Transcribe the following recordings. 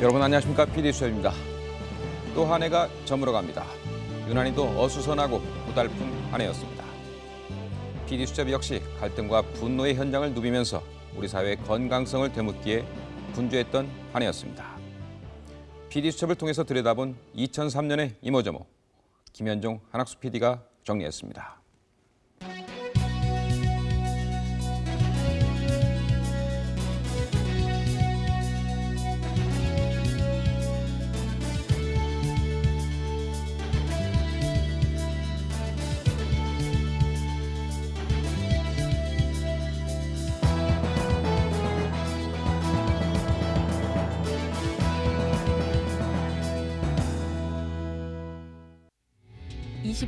여러분 안녕하십니까 PD 수첩입니다. 또 한 해가 저물어 갑니다. 유난히도 어수선하고 고달픈 한 해였습니다. PD 수첩 역시 갈등과 분노의 현장을 누비면서 우리 사회의 건강성을 되묻기에 분주했던 한 해였습니다. PD 수첩을 통해서 들여다본 2003년의 이모저모 김현종 한학수 PD가 정리했습니다.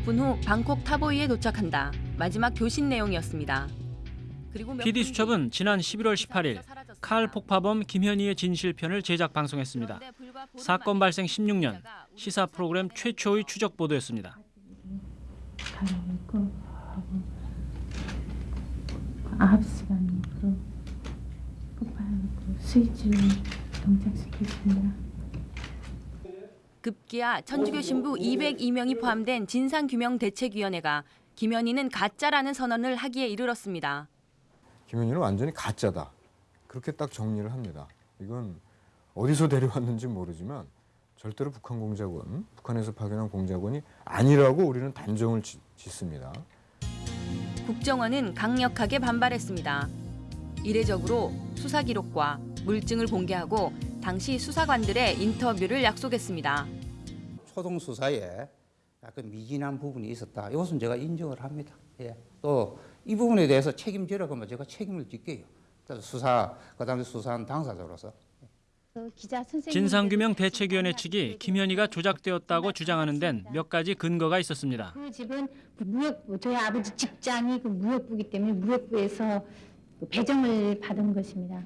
이십 분후 방콕 타보이에 도착한다. 마지막 교신 내용이었습니다. 그리고 몇 PD 분 수첩은 뒤 지난 11월 18일 사라졌습니다. 칼 폭파범 김현희의 진실편을 제작 방송했습니다. 사건 발생 16년 우리 시사 프로그램 최초의 추적 보도였습니다. 아홉 시간 으로 폭발하고 스위치를 동작시켰습니다. 급기야 천주교 신부 202명이 포함된 진상규명대책위원회가 김현희는 가짜라는 선언을 하기에 이르렀습니다. 김현희는 완전히 가짜다. 그렇게 딱 정리를 합니다. 이건 어디서 데려왔는지 모르지만 절대로 북한 공작원, 북한에서 파견한 공작원이 아니라고 우리는 단정을 지- 짓습니다. 국정원은 강력하게 반발했습니다. 이례적으로 수사 기록과 물증을 공개하고 당시 수사관들의 인터뷰를 약속했습니다. 초동 수사에 약간 미진한 부분이 있었다. 이것은 제가 인정을 합니다. 예. 또 이 부분에 대해서 책임지라고 하면 제가 책임을 질게요. 수사 그 당시 수사한 당사자로서. 기자 선생님 진상규명 대책위원회 측이 김현희가 조작되었다고 주장하는 데는 몇 가지 근거가 있었습니다. 그 집은 무역부 저희 아버지 직장이 그 무역부기 때문에 무역부에서 그 배정을 받은 것입니다.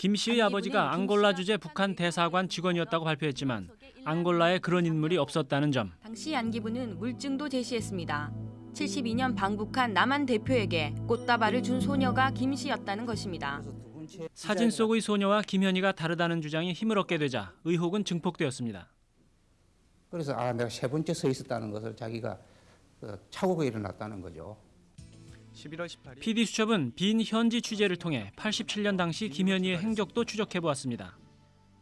김 씨의 아버지가 앙골라 주재 북한 대사관 직원이었다고 발표했지만 앙골라에 그런 인물이 없었다는 점. 당시 안기부는 물증도 제시했습니다. 72년 방북한 남한 대표에게 꽃다발을 준 소녀가 김 씨였다는 것입니다. 사진 속의 소녀와 김현희가 다르다는 주장이 힘을 얻게 되자 의혹은 증폭되었습니다. 그래서 아 내가 세 번째 서 있었다는 것을 자기가 어, 착오가 일어났다는 거죠. 11월 18일 PD 수첩은 빈 현지 취재를 통해 87년 당시 김현희의 행적도 추적해 보았습니다.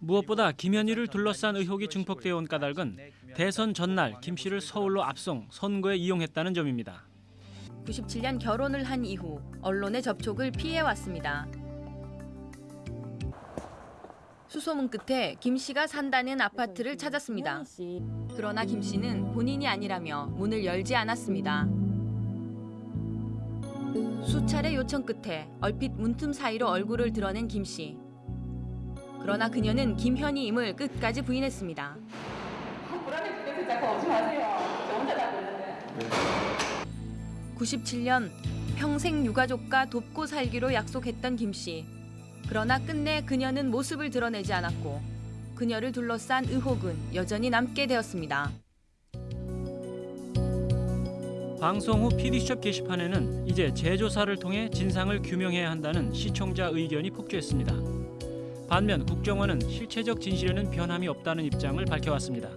무엇보다 김현희를 둘러싼 의혹이 증폭되어 온 까닭은 대선 전날 김 씨를 서울로 압송 선거에 이용했다는 점입니다. 97년 결혼을 한 이후 언론의 접촉을 피해 왔습니다. 수소문 끝에 김 씨가 산다는 아파트를 찾았습니다. 그러나 김 씨는 본인이 아니라며 문을 열지 않았습니다. 수차례 요청 끝에 얼핏 문틈 사이로 얼굴을 드러낸 김 씨. 그러나 그녀는 김현희임을 끝까지 부인했습니다. 97년 평생 유가족과 돕고 살기로 약속했던 김 씨. 그러나 끝내 그녀는 모습을 드러내지 않았고 그녀를 둘러싼 의혹은 여전히 남게 되었습니다. 방송 후 PD 수첩 게시판에는 이제 재조사를 통해 진상을 규명해야 한다는 시청자 의견이 폭주했습니다. 반면 국정원은 실체적 진실에는 변함이 없다는 입장을 밝혀왔습니다.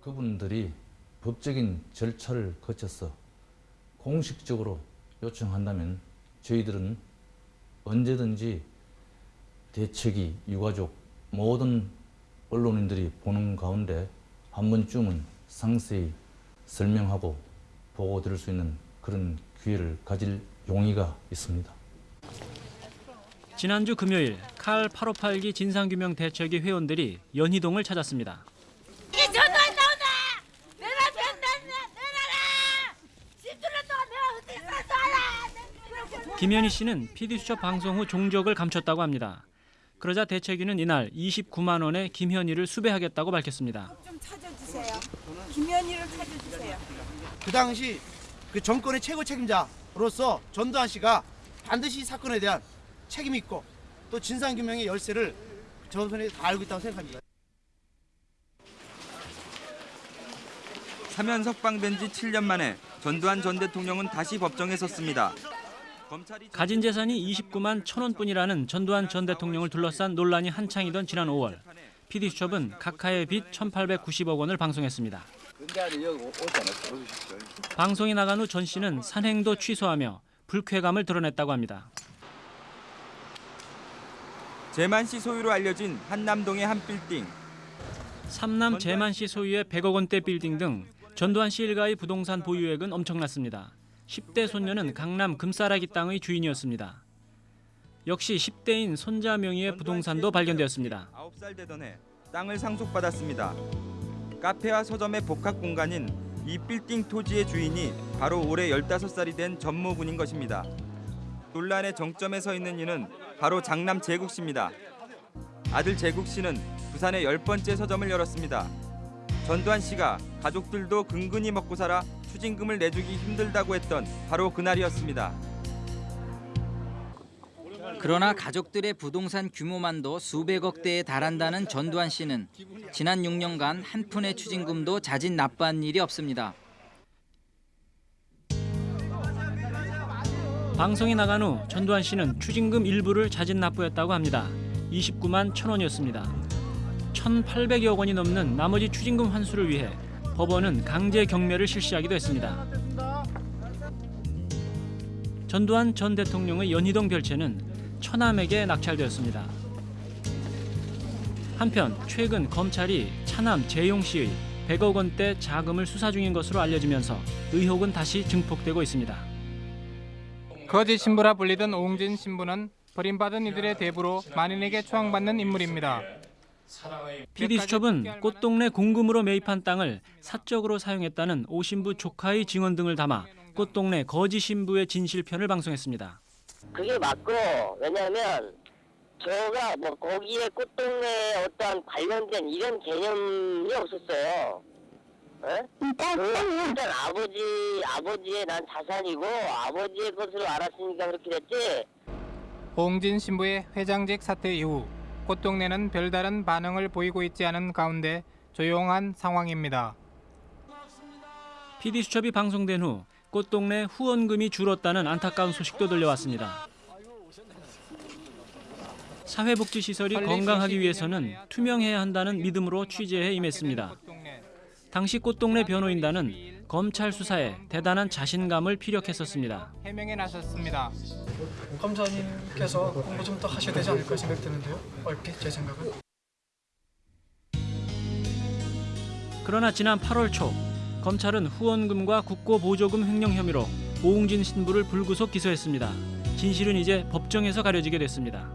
그분들이 법적인 절차를 거쳐서 공식적으로 요청한다면 저희들은 언제든지 대책이 유가족 모든 언론인들이 보는 가운데 한 번쯤은 상세히 설명하고 보고 드릴 수 있는 그런 기회를 가질 용의가 있습니다. 지난주 금요일 칼 858기 진상규명 대책위 회원들이 연희동을 찾았습니다. 이게 전화 안 나오나? 내가 변났나? 내놔라! 10주년 동안 내가 어떻게 살아라! 김현희 씨는 PD 수첩 방송 후 종적을 감췄다고 합니다. 그러자 대책위는 이날 29만 원에 김현희를 수배하겠다고 밝혔습니다. 좀 찾아주세요. 김현희를 찾아주세요. 그 당시 그 정권의 최고 책임자로서 전두환 씨가 반드시 이 사건에 대한 책임이 있고 또 진상규명의 열쇠를 저선에 다 알고 있다고 생각합니다. 사면 석방된 지 7년 만에 전두환 전 대통령은 다시 법정에 섰습니다. 가진 재산이 29만 천 원뿐이라는 전두환 전 대통령을 둘러싼 논란이 한창이던 지난 5월 PD수첩은 각하의 빚 1,890억 원을 방송했습니다. 방송이 나간 후 전 씨는 산행도 취소하며 불쾌감을 드러냈다고 합니다. 재만 씨 소유로 알려진 한남동의 한 빌딩. 삼남 재만 씨 소유의 100억 원대 빌딩 등 전두환 씨 일가의 부동산 보유액은 엄청났습니다. 10대 손녀는 강남 금싸라기 땅의 주인이었습니다. 역시 10대인 손자 명의의 부동산도 발견되었습니다. 9살 되던 해 땅을 상속받았습니다. 카페와 서점의 복합 공간인 이 빌딩 토지의 주인이 바로 올해 15살이 된 전모군인 것입니다. 논란의 정점에 서 있는 이는 바로 장남 재국 씨입니다. 아들 재국 씨는 부산에 열 번째 서점을 열었습니다. 전두환 씨가 가족들도 근근히 먹고 살아 추징금을 내주기 힘들다고 했던 바로 그날이었습니다. 그러나 가족들의 부동산 규모만도 수백억 대에 달한다는 전두환 씨는 지난 6년간 한 푼의 추징금도 자진 납부한 일이 없습니다. 방송이 나간 후 전두환 씨는 추징금 일부를 자진 납부했다고 합니다. 29만 천 원이었습니다. 1,800여 원이 넘는 나머지 추징금 환수를 위해 법원은 강제 경매를 실시하기도 했습니다. 전두환 전 대통령의 연희동 별채는 처남에게 낙찰되었습니다. 한편 최근 검찰이 차남 재용 씨의 100억 원대 자금을 수사 중인 것으로 알려지면서 의혹은 다시 증폭되고 있습니다. 거짓 신부라 불리던 오웅진 신부는 버림받은 이들의 대부로 만인에게 추앙받는 인물입니다. PD수첩은 꽃동네 공금으로 매입한 땅을 사적으로 사용했다는 오 신부 조카의 증언 등을 담아 꽃동네 거짓 신부의 진실편을 방송했습니다. 그게 맞고 왜냐하면 저가 뭐 거기에 꽃동네 어떠한 관련된 이런 개념이 없었어요. 예? 그 일단 아버지 아버지의 난 자산이고 아버지의 것으로 알았으니까 그렇게 됐지. 오웅진 신부의 회장직 사퇴 이후 꽃동네는 별다른 반응을 보이고 있지 않은 가운데 조용한 상황입니다. PD수첩이 방송된 후 꽃동네 후원금이 줄었다는 안타까운 소식도 들려왔습니다. 사회복지시설이 건강하기 위해서는 투명해야 한다는 믿음으로 취재에 임했습니다. 당시 꽃동네 변호인단은 검찰 수사에 대단한 자신감을 피력했었습니다. 해명에 나섰습니다. 검사님께서 공부 좀 더 하셔야 되지 않을까 생각되는데요. 얼핏 제 생각은. 그러나 지난 8월 초 검찰은 후원금과 국고보조금 횡령 혐의로 오웅진 신부를 불구속 기소했습니다. 진실은 이제 법정에서 가려지게 됐습니다.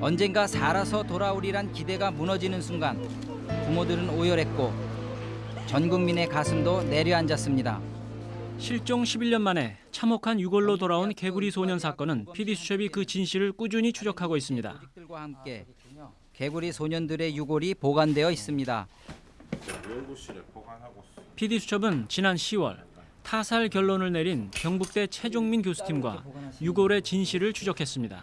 언젠가 살아서 돌아오리란 기대가 무너지는 순간 부모들은 오열했고 전 국민의 가슴도 내려앉았습니다. 실종 11년 만에 참혹한 유골로 돌아온 개구리 소년 사건은 PD수첩이 그 진실을 꾸준히 추적하고 있습니다. 함께 개구리 소년들의 유골이 보관되어 있습니다. PD수첩은 지난 10월 타살 결론을 내린 경북대 최종민 교수팀과 유골의 진실을 추적했습니다.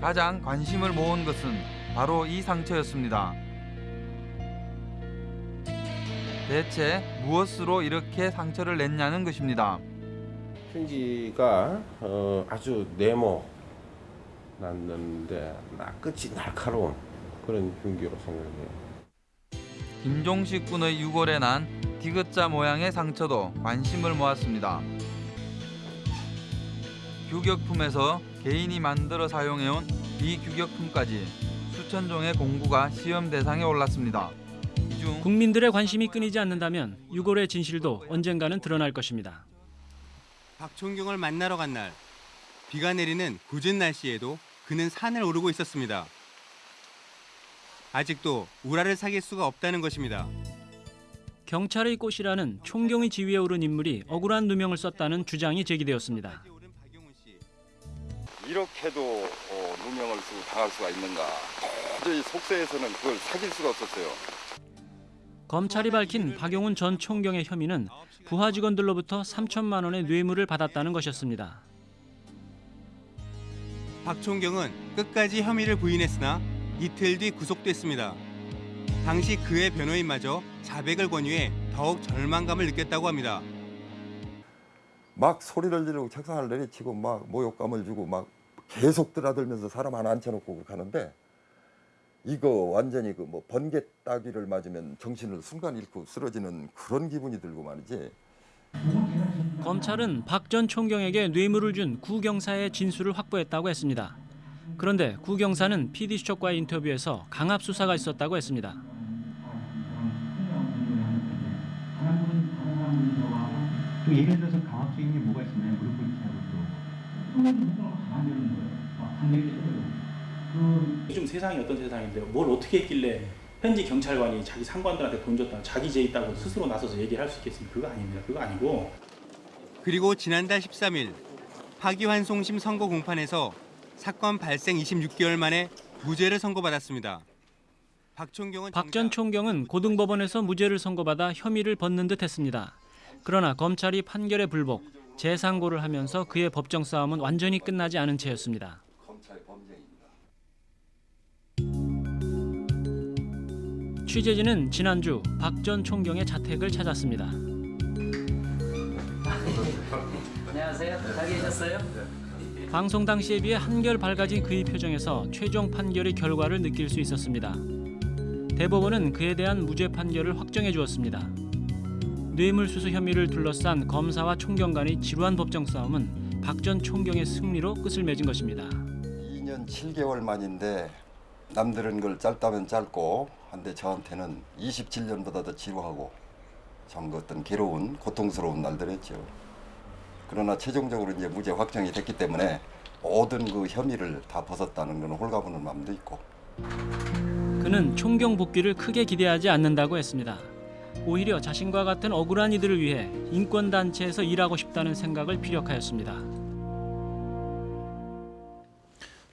가장 관심을 모은 것은 바로 이 상처였습니다. 대체 무엇으로 이렇게 상처를 냈냐는 것입니다. 흉기가 어, 아주 네모 났는데 나 끝이 날카로운 그런 흉기로 생각해요. 김종식 군의 유골에 난 디귿자 모양의 상처도 관심을 모았습니다. 규격품에서 개인이 만들어 사용해온 이 규격품까지 수천 종의 공구가 시험 대상에 올랐습니다. 이중 국민들의 관심이 끊이지 않는다면 유골의 진실도 언젠가는 드러날 것입니다. 박총경을 만나러 간 날 비가 내리는 궂은 날씨에도 그는 산을 오르고 있었습니다. 아직도 우라를 사귈 수가 없다는 것입니다. 경찰의 꽃이라는 총경의 지위에 오른 인물이 억울한 누명을 썼다는 주장이 제기되었습니다. 이렇게도 어, 누명을 쓰고 당할 수가 있는가 도저히 속세에서는 그걸 사귈 수가 없었어요 검찰이 밝힌 박용훈 전 총경의 혐의는 부하 직원들로부터 3천만 원의 뇌물을 받았다는 것이었습니다. 박 총경은 끝까지 혐의를 부인했으나 이틀 뒤 구속됐습니다. 당시 그의 변호인마저 자백을 권유해 더욱 절망감을 느꼈다고 합니다. 막 소리를 지르고 책상을 내리치고 막 모욕감을 주고 막 계속 드나들면서 사람 하나 앉혀놓고 가는데 이거 완전히 그 뭐 번개 따귀를 맞으면 정신을 순간 잃고 쓰러지는 그런 기분이 들고 말이지. 검찰은 박 전 총경에게 뇌물을 준 구 경사의 진술을 확보했다고 했습니다. 그런데 구 경사는 PD 수첩과의 인터뷰에서 강압 수사가 있었다고 했습니다. 또 예를 들어서 강압적인 게 뭐가 있었나요? 무릎 꿇게 하고 또. 그 요즘 세상이 어떤 세상인데요? 뭘 어떻게 했길래 현지 경찰관이 자기 상관들한테 돈 줬다, 자기 죄 있다고 스스로 나서서 얘기를 할 수 있겠습니까? 그거 아닙니다. 그거 아니고 그리고 지난달 13일 파기환송심 선고 공판에서 사건 발생 26개월 만에 무죄를 선고받았습니다. 박총경은 박전 총경은 고등법원에서 무죄를 선고받아 혐의를 벗는 듯 했습니다. 그러나 검찰이 판결에 불복, 재상고를 하면서 그의 법정 싸움은 완전히 끝나지 않은 채였습니다. 취재진은 지난주 박 전 총경의 자택을 찾았습니다. 안녕하세요. 잘 계셨어요? 방송 당시에 비해 한결 밝아진 그의 표정에서 최종 판결의 결과를 느낄 수 있었습니다. 대법원은 그에 대한 무죄 판결을 확정해 주었습니다. 뇌물수수 혐의를 둘러싼 검사와 총경 간의 지루한 법정 싸움은 박 전 총경의 승리로 끝을 맺은 것입니다. 2년 7개월 만인데 남들은 걸 짧다면 짧고 한데 저한테는 27년보다 더 지루하고 참그 어떤 괴로운 고통스러운 날들이었죠. 그러나 최종적으로 이제 무죄 확정이 됐기 때문에 모든 그 혐의를 다 벗었다는 건 홀가분한 마음도 있고 그는 총경 복귀를 크게 기대하지 않는다고 했습니다. 오히려 자신과 같은 억울한 이들을 위해 인권 단체에서 일하고 싶다는 생각을 피력하였습니다.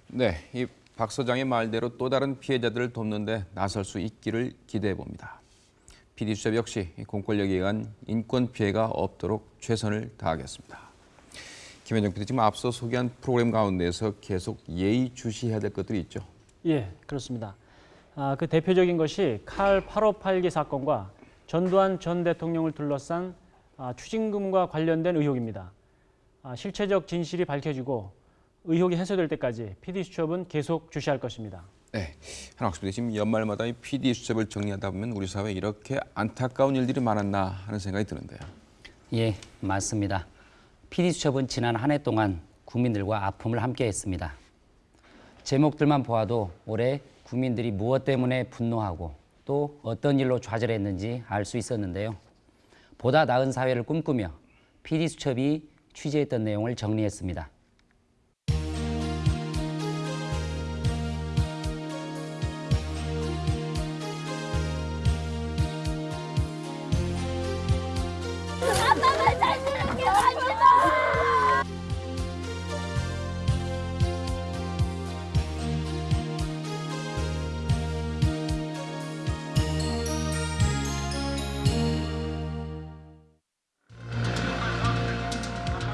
네, 이 박 소장의 말대로 또 다른 피해자들을 돕는데 나설 수 있기를 기대해 봅니다. PD 수첩 역시 공권력에 의한 인권 피해가 없도록 최선을 다하겠습니다. 김현정 PD 지금 앞서 소개한 프로그램 가운데서 계속 예의 주시해야 될 것들이 있죠. 예, 그렇습니다. 아, 그 대표적인 것이 칼 8582 사건과 전두환 전 대통령을 둘러싼 아, 추징금과 관련된 의혹입니다. 아, 실체적 진실이 밝혀지고 의혹이 해소될 때까지 PD 수첩은 계속 주시할 것입니다. 네, PD 지금 연말마다 이 PD 수첩을 정리하다 보면 우리 사회에 이렇게 안타까운 일들이 많았나 하는 생각이 드는데요. 예, 맞습니다. PD수첩은 지난 한 해 동안 국민들과 아픔을 함께했습니다. 제목들만 보아도 올해 국민들이 무엇 때문에 분노하고 또 어떤 일로 좌절했는지 알 수 있었는데요. 보다 나은 사회를 꿈꾸며 PD수첩이 취재했던 내용을 정리했습니다.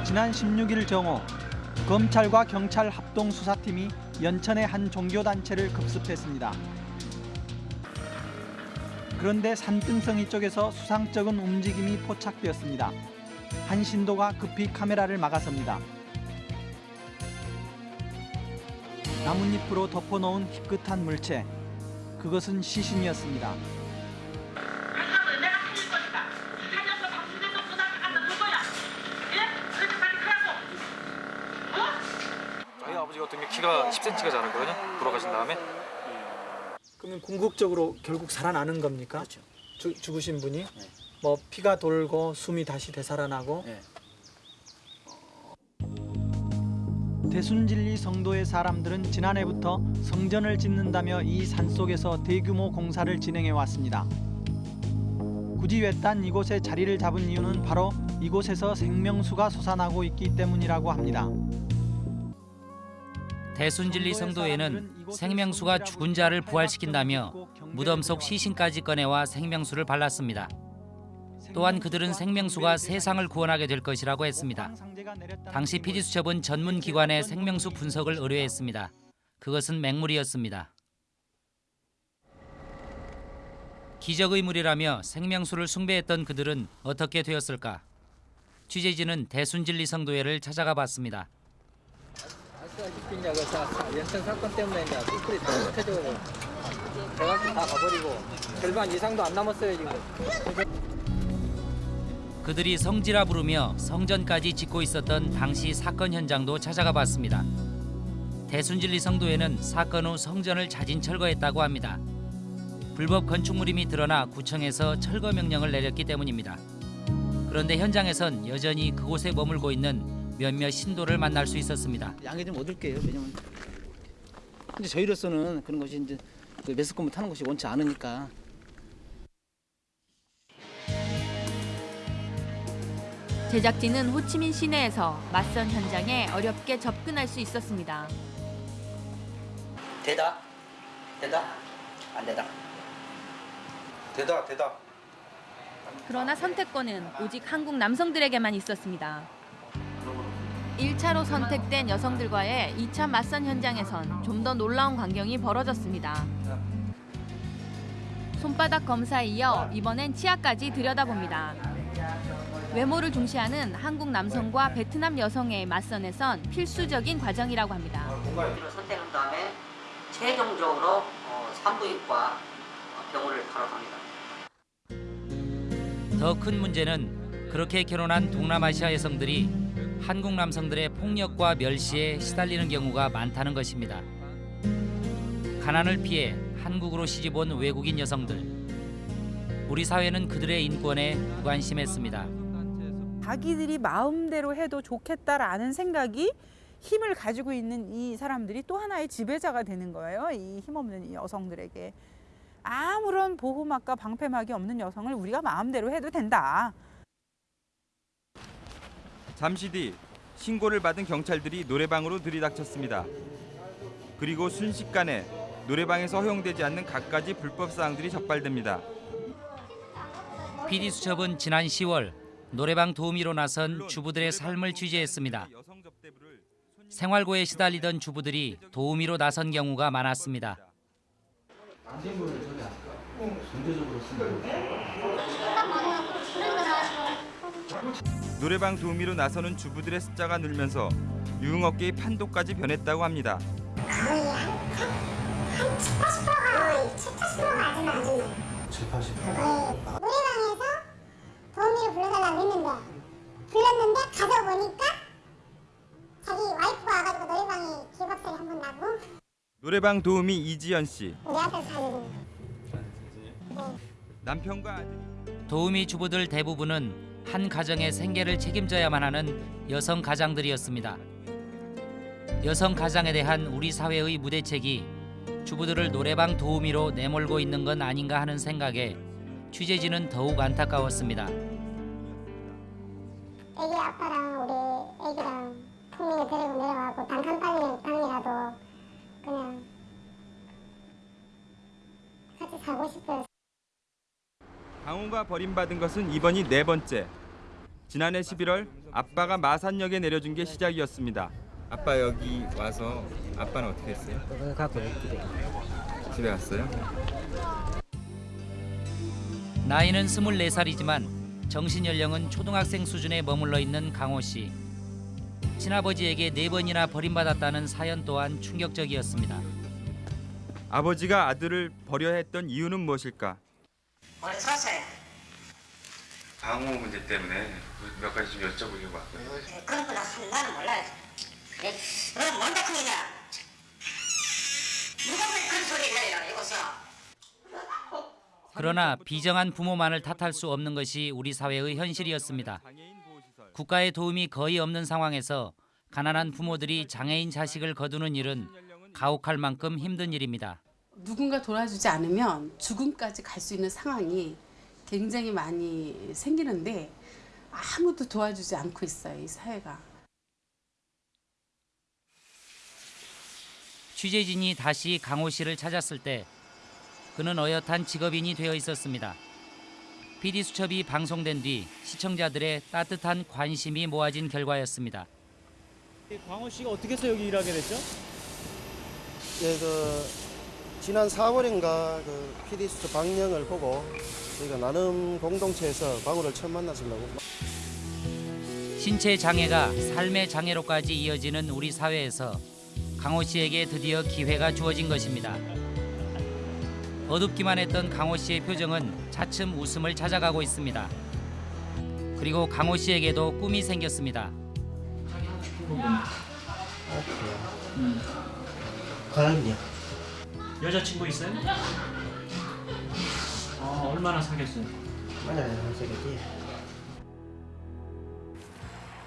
지난 16일 정오 검찰과 경찰 합동 수사팀이 연천의 한 종교단체를 급습했습니다. 그런데 산등성이 쪽에서 수상쩍은 움직임이 포착되었습니다. 한 신도가 급히 카메라를 막아섭니다. 나뭇잎으로 덮어놓은 희끗한 물체. 그것은 시신이었습니다. 키가 10cm가 자랐거든요. 돌아가신 다음에 그러면 궁극적으로 결국 살아나는 겁니까? 주, 죽으신 분이 뭐 피가 돌고 숨이 다시 되살아나고 대순진리 성도의 사람들은 지난해부터 성전을 짓는다며 이 산속에서 대규모 공사를 진행해 왔습니다. 굳이 외딴 이곳에 자리를 잡은 이유는 바로 이곳에서 생명수가 솟아나고 있기 때문이라고 합니다. 대순진리 성도회는 생명수가 죽은 자를 부활시킨다며 무덤 속 시신까지 꺼내와 생명수를 발랐습니다. 또한 그들은 생명수가 세상을 구원하게 될 것이라고 했습니다. 당시 PD수첩은 전문 기관의 생명수 분석을 의뢰했습니다. 그것은 맹물이었습니다. 기적의 물이라며 생명수를 숭배했던 그들은 어떻게 되었을까? 취재진은 대순진리 성도회를 찾아가 봤습니다. 그 연천 사건 때문에 이제 숯불이 켜져고 대학교 다 가버리고 절반 이상도 안 남았어요 지금. 그들이 성지라 부르며 성전까지 짓고 있었던 당시 사건 현장도 찾아가 봤습니다. 대순진리 성도회는 사건 후 성전을 자진 철거했다고 합니다. 불법 건축물임이 드러나 구청에서 철거 명령을 내렸기 때문입니다. 그런데 현장에선 여전히 그곳에 머물고 있는 몇몇 신도를 만날 수 있었습니다. 양해 좀 얻을게요. 왜냐면 근데 저희로서는 그런 것이 이제 그 매스컴을 타는 것이 원치 않으니까 제작진은 호치민 시내에서 맞선 현장에 어렵게 접근할 수 있었습니다. 대다 대다 안 대다 대다 대다. 그러나 선택권은 오직 한국 남성들에게만 있었습니다. 1차로 선택된 여성들과의 2차 맞선 현장에선 좀 더 놀라운 광경이 벌어졌습니다. 손바닥 검사에 이어 이번엔 치아까지 들여다봅니다. 외모를 중시하는 한국 남성과 베트남 여성의 맞선에선 필수적인 과정이라고 합니다. 공간을 선택한 다음에 최종적으로 어, 산부인과 병원을 바로 갑니다. 더 큰 문제는 그렇게 결혼한 동남아시아 여성들이 한국 남성들의 폭력과 멸시에 시달리는 경우가 많다는 것입니다. 가난을 피해 한국으로 시집온 외국인 여성들. 우리 사회는 그들의 인권에 무관심했습니다. 자기들이 마음대로 해도 좋겠다라는 생각이 힘을 가지고 있는 이 사람들이 또 하나의 지배자가 되는 거예요. 이 힘없는 이 여성들에게. 아무런 보호막과 방패막이 없는 여성을 우리가 마음대로 해도 된다. 잠시 뒤 신고를 받은 경찰들이 노래방으로 들이닥쳤습니다. 그리고 순식간에 노래방에서 허용되지 않는 갖가지 불법 사항들이 적발됩니다. PD 수첩은 지난 10월 노래방 도우미로 나선 주부들의 삶을 취재했습니다. 생활고에 시달리던 주부들이 도우미로 나선 경우가 많았습니다. 노래방 도우미로 나서는 주부들의 숫자가 늘면서 유흥업계의 판도까지 변했다고 합니다. 노래방에서 도우미를 불러달라고 했는데 불렀는데 가서 보니까 자기 와이프가 와가지고 노래방에 기밥소리 한번 나고 노래방 도우미 이지연 씨. 우리 앞에 사는 남편과 아들이 도우미 주부들 대부분은 한 가정의 생계를 책임져야만 하는 여성 가장들이었습니다. 여성 가장에 대한 우리 사회의 무대책이 주부들을 노래방 도우미로 내몰고 있는 건 아닌가 하는 생각에 취재진은 더욱 안타까웠습니다. 애기 아빠랑 우리 애기랑 풍민이 데리고 내려가고 단칸방이라도 그냥 같이 살고 싶어요. 강호가 버림받은 것은 이번이 네 번째. 지난해 11월 아빠가 마산역에 내려준 게 시작이었습니다. 아빠 여기 와서 아빠는 어떻게 했어요? 갖고 집에 집에 갔어요? 나이는 24살이지만 정신 연령은 초등학생 수준에 머물러 있는 강호 씨. 친아버지에게 네 번이나 버림받았다는 사연 또한 충격적이었습니다. 아버지가 아들을 버려야 했던 이유는 무엇일까? 원래 살았어요. 방호 문제 때문에 몇 가지 좀 여쭤보려고 왔고요. 그런 거 나는 몰라요. 예? 그럼 뭔 작품이냐? 누가 왜 그런 소리를 해요 이것은? 그러나 비정한 부모만을 탓할 수 없는 것이 우리 사회의 현실이었습니다. 국가의 도움이 거의 없는 상황에서 가난한 부모들이 장애인 자식을 거두는 일은 가혹할 만큼 힘든 일입니다. 누군가 도와주지 않으면 죽음까지 갈 수 있는 상황이 굉장히 많이 생기는데 아무도 도와주지 않고 있어요, 이 사회가. 취재진이 다시 강호 씨를 찾았을 때 그는 어엿한 직업인이 되어 있었습니다. PD 수첩이 방송된 뒤 시청자들의 따뜻한 관심이 모아진 결과였습니다. 광호 씨가 어떻게 해서 여기 일하게 됐죠? 예, 그 지난 4월인가 그 PD 수첩 방영을 보고 저희가 나름 공동체에서 광호를 처음 만났으려고 신체 장애가 삶의 장애로까지 이어지는 우리 사회에서 강호 씨에게 드디어 기회가 주어진 것입니다. 어둡기만 했던 강호 씨의 표정은 차츰 웃음을 찾아가고 있습니다. 그리고 강호 씨에게도 꿈이 생겼습니다. 가랑이야. 여자친구 있어요? 어, 얼마나 사귀었어요? 맞아요, 저기.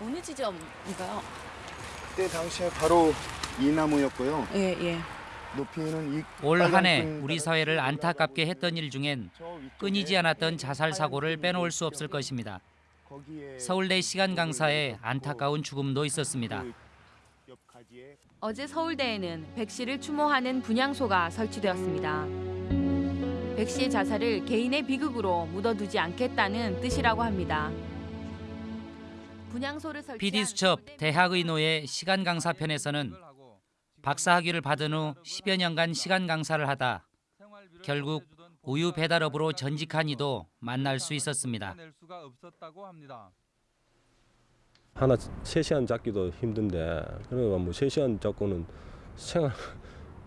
어느 지점인가요? 그때 당시에 바로 이 나무였고요. 예, 예. 높이는 이올한 해 우리 사회를 안타깝게 했던 일 중엔 끊이지 않았던 자살 사고를 빼놓을 수 없을 것입니다. 서울대 시간 강사의 안타까운 죽음도 있었습니다. 어제 서울대에는 백 씨를 추모하는 분향소가 설치되었습니다. 백 씨의 자살을 개인의 비극으로 묻어두지 않겠다는 뜻이라고 합니다. 분향소를 설치한 PD 수첩 대학의노의 시간 강사 편에서는 박사 학위를 받은 후 10여 년간 시간 강사를 하다 결국 우유 배달업으로 전직한 이도 만날 수 있었습니다. 하나 3시간 잡기도 힘든데 그러니까 뭐 3시간 잡고는 생활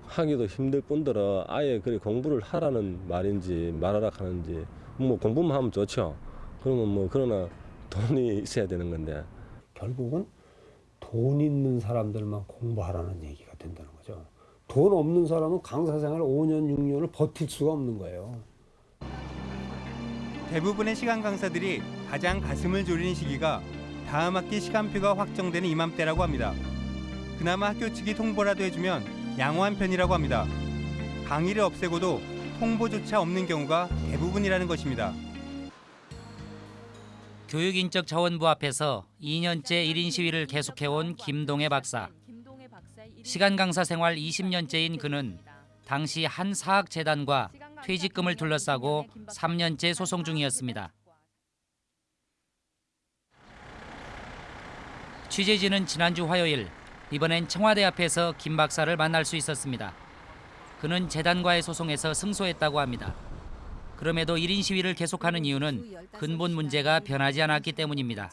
하기도 힘들 뿐더러 아예 그래 공부를 하라는 말인지 말하라 하는지 뭐 공부만 하면 좋죠. 그러면 뭐 그러나 돈이 있어야 되는 건데 결국은 돈 있는 사람들만 공부하라는 얘기가 된다는 거죠. 돈 없는 사람은 강사 생활 5년, 6년을 버틸 수가 없는 거예요. 대부분의 시간 강사들이 가장 가슴을 졸이는 시기가 다음 학기 시간표가 확정되는 이맘때라고 합니다. 그나마 학교 측이 통보라도 해주면 양호한 편이라고 합니다. 강의를 없애고도 통보조차 없는 경우가 대부분이라는 것입니다. 교육인적 자원부 앞에서 2년째 1인 시위를 계속해온 김동애 박사. 시간 강사 생활 20년째인 그는 당시 한 사학재단과 퇴직금을 둘러싸고 3년째 소송 중이었습니다. 취재진은 지난주 화요일 이번엔 청와대 앞에서 김 박사를 만날 수 있었습니다. 그는 재단과의 소송에서 승소했다고 합니다. 그럼에도 1인 시위를 계속하는 이유는 근본 문제가 변하지 않았기 때문입니다.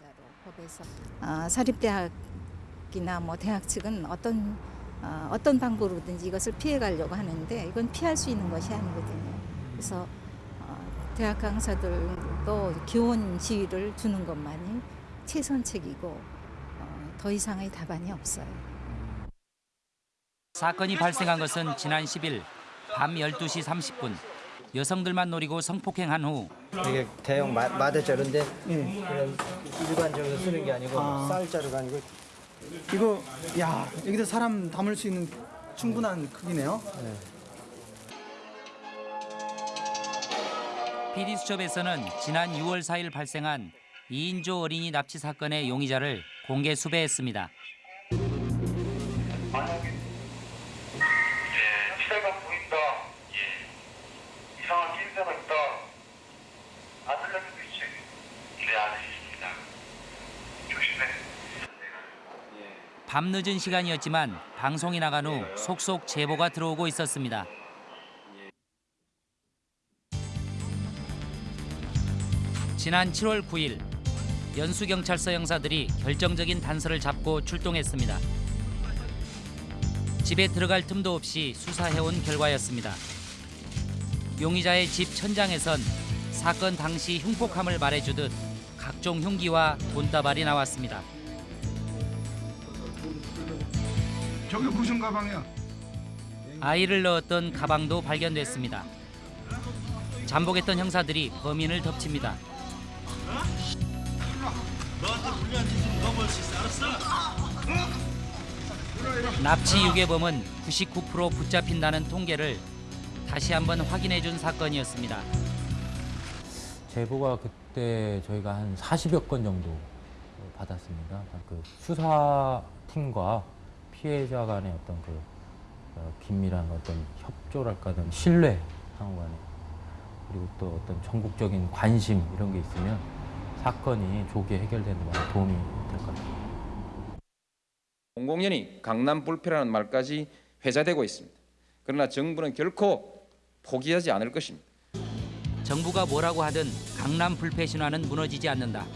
어, 사립대학이나 뭐 대학 측은 어떤 어, 어떤 방법으로든지 이것을 피해가려고 하는데 이건 피할 수 있는 것이 아니거든요. 그래서 어, 대학 강사들도 교원 시위를 두는 것만이 최선책이고 어, 더 이상의 답안이 없어요. 사건이 발생한 것은 지난 10일 밤 12시 30분 여성들만 노리고 성폭행한 후 이게 대형 마, 마대 자루인데 그냥 일반적으로 쓰는 게 아니고 아. 쌀 자루가 아니고 이거 야 여기다 사람 담을 수 있는 충분한 크기네요. PD수첩에서는 지난 6월 4일 발생한 이인조 어린이 납치 사건의 용의자를 공개 수배했습니다. 밤늦은 시간이었지만 방송이 나간 후 속속 제보가 들어오고 있었습니다. 지난 7월 9일 연수경찰서 형사들이 결정적인 단서를 잡고 출동했습니다. 집에 들어갈 틈도 없이 수사해온 결과였습니다. 용의자의 집 천장에선 사건 당시 흉폭함을 말해주듯 각종 흉기와 돈다발이 나왔습니다. 저게 무슨 가방이야? 아이를 넣었던 가방도 발견됐습니다. 잠복했던 형사들이 범인을 덮칩니다. 납치 유괴범은 99% 붙잡힌다는 통계를 다시 한번 확인해 준 사건이었습니다. 제보가 그때 저희가 한 40여 건 정도 받았습니다. 그 수사팀과 피해자 간의 어떤 그 어, 긴밀한 어떤 협조랄까 든 신뢰 상호 간에 그리고 또 어떤 전국적인 관심 이런 게 있으면 사건이 조기에 해결되는 데 도움이 될 것 같아요. 공공연히 강남 불패라는 말까지 회자되고 있습니다. 그러나 정부는 결코 포기하지 않을 것입니다. 정부가 뭐라고 하든 강남 불패 신화는 무너지지 않는다.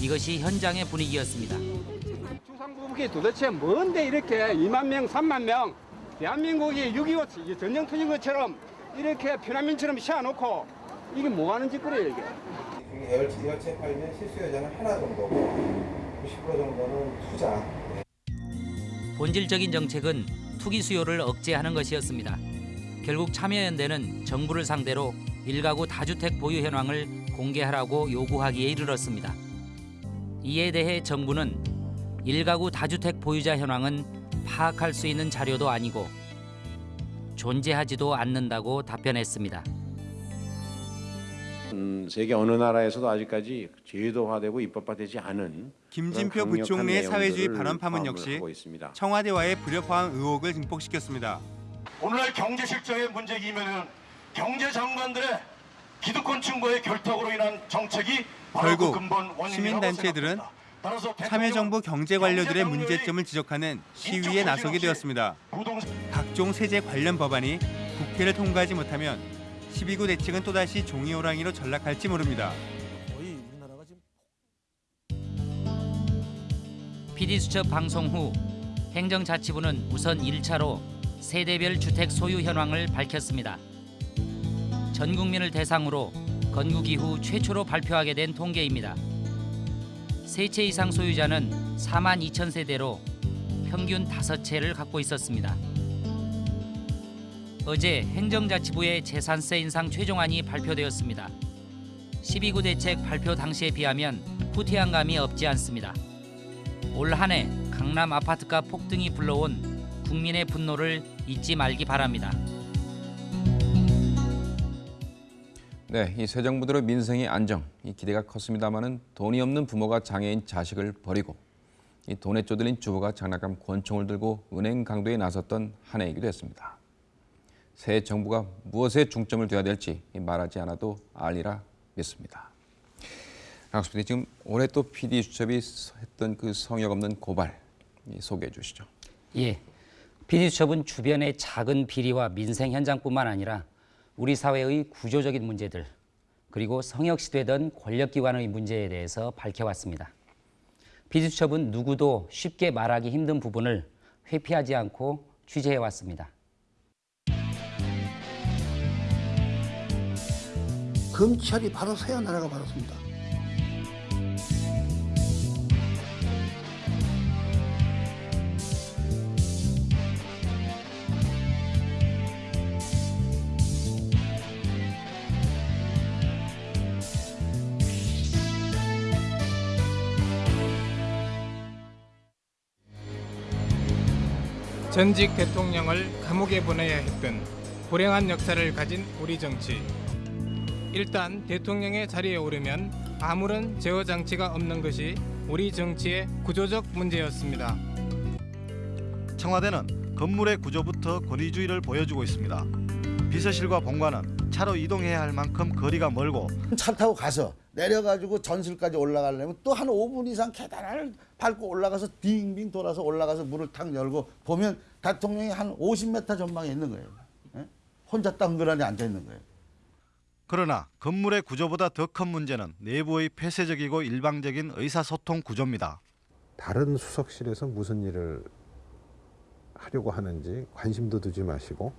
이것이 현장의 분위기였습니다. 주상부국이 도대체 뭔데 이렇게 2만 명, 3만 명 대한민국이 6.25 전쟁 터진 것처럼 이렇게 피난민처럼 세워놓고 이게 뭐 하는 짓거리예요 이게. 열체 팔면 실수 여자는 하나 정도고 90% 정도는 투자. 본질적인 정책은 투기 수요를 억제하는 것이었습니다. 결국 참여연대는 정부를 상대로 일가구 다주택 보유 현황을 공개하라고 요구하기에 이르렀습니다. 이에 대해 정부는 일가구 다주택 보유자 현황은 파악할 수 있는 자료도 아니고 존재하지도 않는다고 답변했습니다. 음, 세계 어느 나라에서도 아직까지 제도화되고 입법화되지 않은 김진표 강력한 부총리의 사회주의 발언 파문 역시. 청와대와의 불협화음 의혹을 증폭시켰습니다. 오늘날 경제 실정의 문제이면은 경제 장관들의 기득권층과의 결탁으로 인한 정책이 결국 그 근본 원인이라고 시민단체들은 생각합니다. 참여정부 경제 관료들의 문제점을 지적하는 시위에 나서게 되었습니다. 각종 세제 관련 법안이 국회를 통과하지 못하면 12구 대책은 또다시 종이 호랑이로 전락할지 모릅니다. PD수첩 방송 후 행정자치부는 우선 1차로 세대별 주택 소유 현황을 밝혔습니다. 전 국민을 대상으로 건국 이후 최초로 발표하게 된 통계입니다. 세채 이상 소유자는 4만 2천 세대로 평균 5채를 갖고 있었습니다. 어제 행정자치부의 재산세 인상 최종안이 발표되었습니다. 12구 대책 발표 당시에 비하면 후퇴한 감이 없지 않습니다. 올 한 해 강남 아파트가 폭등이 불러온 국민의 분노를 잊지 말기 바랍니다. 네, 이 새 정부대로 민생의 안정, 이 기대가 컸습니다마는 돈이 없는 부모가 장애인 자식을 버리고 이 돈에 쪼들린 주부가 장난감 권총을 들고 은행 강도에 나섰던 한 해이기도 했습니다. 새 정부가 무엇에 중점을 둬야 될지 말하지 않아도 알리라 믿습니다. PD 지금 올해 또 PD 수첩이 했던 그 성역 없는 고발 소개해 주시죠. 예, PD수첩은 주변의 작은 비리와 민생 현장뿐만 아니라 우리 사회의 구조적인 문제들 그리고 성역시되던 권력기관의 문제에 대해서 밝혀왔습니다. PD수첩은 누구도 쉽게 말하기 힘든 부분을 회피하지 않고 취재해왔습니다. 검찰이 바로 서야 나라가 바로 습니다. 전직 대통령을 감옥에 보내야 했던 불행한 역사를 가진 우리 정치. 일단 대통령의 자리에 오르면 아무런 제어 장치가 없는 것이 우리 정치의 구조적 문제였습니다. 청와대는 건물의 구조부터 권위주의를 보여주고 있습니다. 비서실과 본관은 차로 이동해야 할 만큼 거리가 멀고 차 타고 가서 내려가지고 전실까지 올라가려면 또 한 5분 이상 계단을 밟고 올라가서 빙빙 돌아서 올라가서 문을 탁 열고 보면 대통령이 한 50m 전방에 있는 거예요. 예? 혼자 덩그러니 앉아 있는 거예요. 그러나 건물의 구조보다 더 큰 문제는 내부의 폐쇄적이고 일방적인 의사소통 구조입니다. 다른 수석실에서 무슨 일을 하려고 하는지 관심도 두지 마시고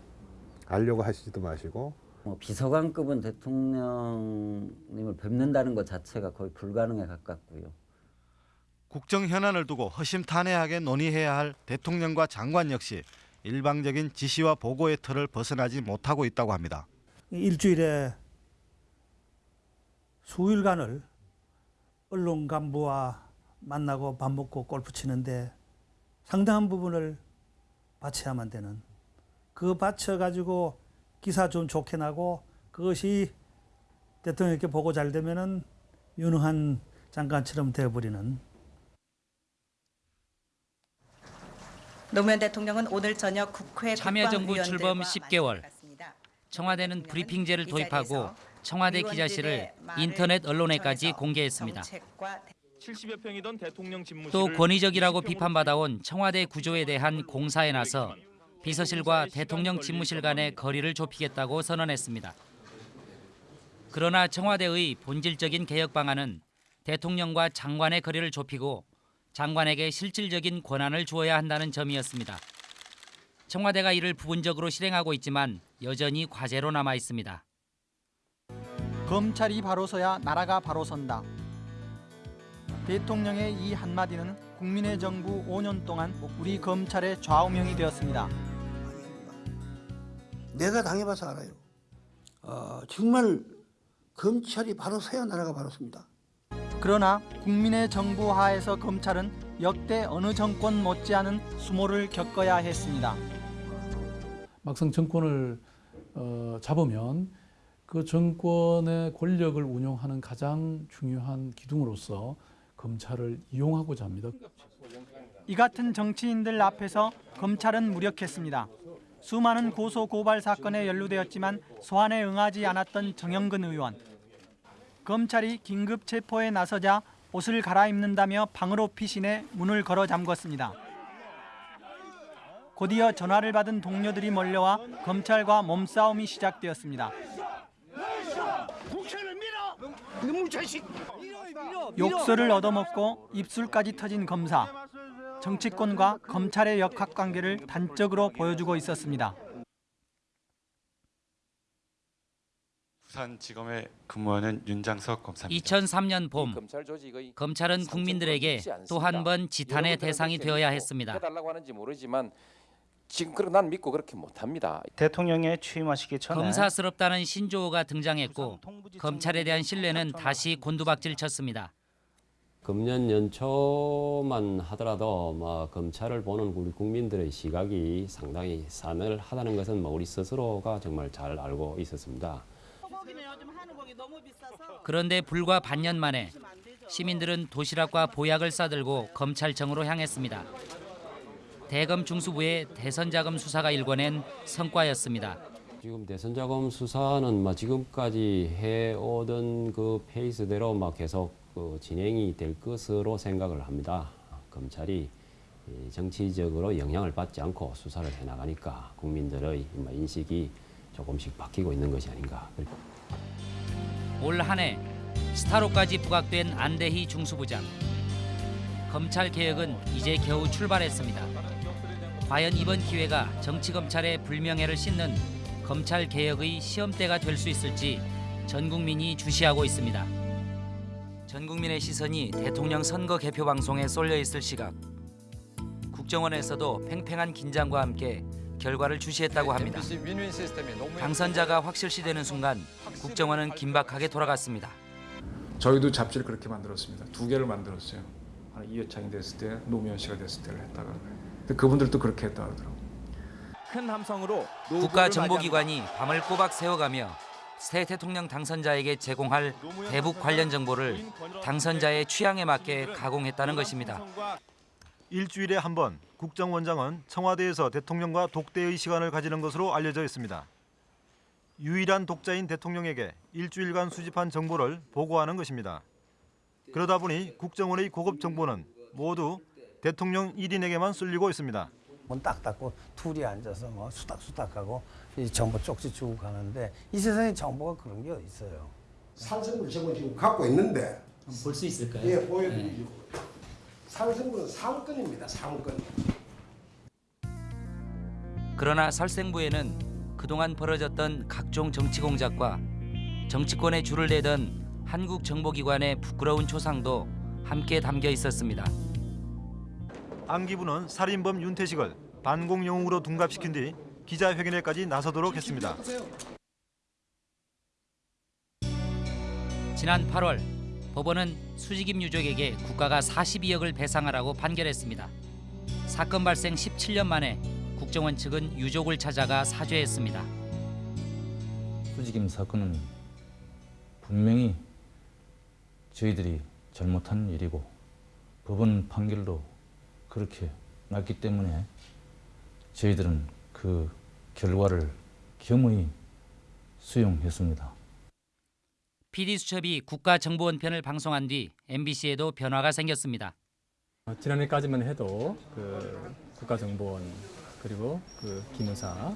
알려고 하시지도 마시고 뭐 비서관급은 대통령님을 뵙는다는 것 자체가 거의 불가능에 가깝고요. 국정 현안을 두고 허심탄회하게 논의해야 할 대통령과 장관 역시 일방적인 지시와 보고의 틀을 벗어나지 못하고 있다고 합니다. 일주일에 수일간을 언론 간부와 만나고 밥 먹고 골프 치는데 상당한 부분을 바쳐야만 되는 그 바쳐 가지고 기사 좀 좋게 나고 그것이 대통령께 보고 잘 되면은 유능한 장관처럼 되어버리는 노무현 대통령은 오늘 저녁 국회 참여정부 출범 국방위원들과 10개월. 청와대는 브리핑제를 도입하고 청와대 기자실을 인터넷 언론에까지 공개했습니다. 70여 평이던 대통령 집무실을 또 권위적이라고 비판받아온 청와대 구조에 대한 공사에 나서 비서실과 대통령 집무실 간의 거리를 좁히겠다고 선언했습니다. 그러나 청와대의 본질적인 개혁 방안은 대통령과 장관의 거리를 좁히고 장관에게 실질적인 권한을 주어야 한다는 점이었습니다. 청와대가 이를 부분적으로 실행하고 있지만 여전히 과제로 남아 있습니다. 검찰이 바로 서야 나라가 바로 선다. 대통령의 이 한마디는 국민의 정부 5년 동안 우리 검찰의 좌우명이 되었습니다. 내가 당해봐서 알아요. 어, 정말 검찰이 바로 서야 나라가 바로 섭니다. 그러나 국민의 정부 하에서 검찰은 역대 어느 정권 못지않은 수모를 겪어야 했습니다. 막상 정권을 어, 잡으면 그 정권의 권력을 운용하는 가장 중요한 기둥으로서 검찰을 이용하고자 합니다. 이 같은 정치인들 앞에서 검찰은 무력했습니다. 수많은 고소 고발 사건에 연루되었지만 소환에 응하지 않았던 정영근 의원. 검찰이 긴급 체포에 나서자 옷을 갈아입는다며 방으로 피신해 문을 걸어 잠궜습니다. 곧이어 전화를 받은 동료들이 몰려와 검찰과 몸싸움이 시작되었습니다. 욕설을 얻어먹고 입술까지 터진 검사. 정치권과 검찰의 역학관계를 단적으로 보여주고 있었습니다. 부산지검에 근무하는 윤장석 검사입니다. 2003년 봄 검찰은 국민들에게 또 한 번 지탄의 대상이 되어야 했습니다. 지금 그런 난 믿고 그렇게 못합니다. 대통령에 취임하시기 전에 검사스럽다는 신조어가 등장했고 검찰에 대한 신뢰는 다시 곤두박질 쳤습니다. 금년 연초만 하더라도 뭐 검찰을 보는 우리 국민들의 시각이 상당히 싸늘하다는 것은 뭐 우리 스스로가 정말 잘 알고 있었습니다. 그런데 불과 반년 만에 시민들은 도시락과 보약을 싸들고 검찰청으로 향했습니다. 대검 중수부의 대선자금 수사가 일궈낸 성과였습니다. 지금 대선자금 수사는 뭐 지금까지 해오던 그 페이스대로 막 계속 그 진행이 될 것으로 생각을 합니다. 검찰이 이 정치적으로 영향을 받지 않고 수사를 해나가니까 국민들의 뭐 인식이 조금씩 바뀌고 있는 것이 아닌가. 올 한 해 스타로까지 부각된 안대희 중수부장. 검찰 개혁은 이제 겨우 출발했습니다. 과연 이번 기회가 정치 검찰의 불명예를 씻는 검찰 개혁의 시험대가 될 수 있을지 전 국민이 주시하고 있습니다. 전 국민의 시선이 대통령 선거 개표 방송에 쏠려 있을 시각. 국정원에서도 팽팽한 긴장과 함께 결과를 주시했다고 합니다. 당선자가 확실시되는 순간 국정원은 긴박하게 돌아갔습니다. 저희도 잡지를 그렇게 만들었습니다. 두 개를 만들었어요. 이회창이 됐을 때, 노무현 씨가 됐을 때를 했다가. 근데 그분들도 그렇게 했다 그러더라고요. 큰 함성으로 국가정보기관이 밤을 꼬박 세워가며 새 대통령 당선자에게 제공할 대북 관련 정보를 당선자의 취향에 맞게 가공했다는 것입니다. 일주일에 한 번 국정원장은 청와대에서 대통령과 독대의 시간을 가지는 것으로 알려져 있습니다. 유일한 독자인 대통령에게 일주일간 수집한 정보를 보고하는 것입니다. 그러다 보니 국정원의 고급 정보는 모두 대통령 1인에게만 쓸리고 있습니다. 문딱 닫고 둘이 앉아서 뭐 수닥수닥하고 이 정보 쪽지 주고 가는데 이 세상에 정보가 그런 게 있어요? 산성물 저거 지금 갖고 있는데 볼 수 있을까요? 예, 보여드리죠. 산성물은 상권입니다. 상권. 그러나 살생부에는 그동안 벌어졌던 각종 정치 공작과 정치권에 줄을 대던 한국 정보기관의 부끄러운 초상도 함께 담겨 있었습니다. 안기부는 살인범 윤태식을 반공 영웅으로 둔갑시킨 뒤 기자회견에까지 나서도록 했습니다. 지난 8월 법원은 수직임 유족에게 국가가 42억을 배상하라고 판결했습니다. 사건 발생 17년 만에 국정원 측은 유족을 찾아가 사죄했습니다. 수직임 사건은 분명히 저희들이 잘못한 일이고 법원 판결도 그렇게 났기 때문에 저희들은 그 결과를 겸허히 수용했습니다. PD수첩이 국가정보원 편을 방송한 뒤 MBC에도 변화가 생겼습니다. 어, 지난해까지만 해도 그 국가정보원 그리고 그 기무사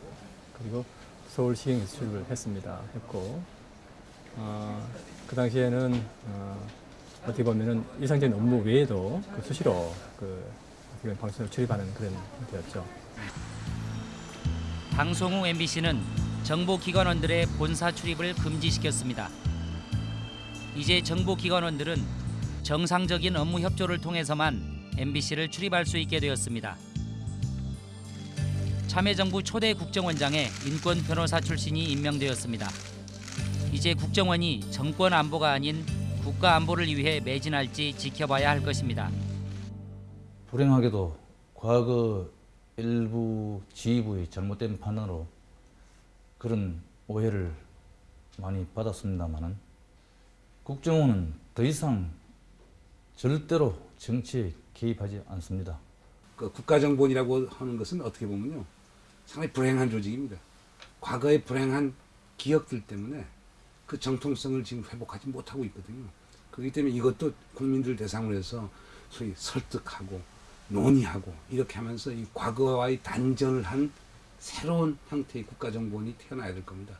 그리고 서울시경 수출을 했습니다. 했고 어, 그 당시에는 어, 어떻게 보면은 일상적인 업무 외에도 그 수시로 그 보면 방송을 출입하는 그런 형태였죠. 방송 후 MBC는 정보기관원들의 본사 출입을 금지시켰습니다. 이제 정보기관원들은 정상적인 업무 협조를 통해서만 MBC를 출입할 수 있게 되었습니다. 참여정부 초대 국정원장에 인권 변호사 출신이 임명되었습니다. 이제 국정원이 정권 안보가 아닌 국가 안보를 위해 매진할지 지켜봐야 할 것입니다. 불행하게도 과거 일부 지휘부의 잘못된 판단으로 그런 오해를 많이 받았습니다만은 국정원은 더 이상 절대로 정치에 개입하지 않습니다. 그 국가정보원이라고 하는 것은 어떻게 보면요 상당히 불행한 조직입니다. 과거의 불행한 기억들 때문에 그 정통성을 지금 회복하지 못하고 있거든요. 그렇기 때문에 이것도 국민들 대상으로 해서 소위 설득하고 논의하고 이렇게 하면서 이 과거와의 단절을 한 새로운 형태의 국가정보원이 태어나야 될 겁니다.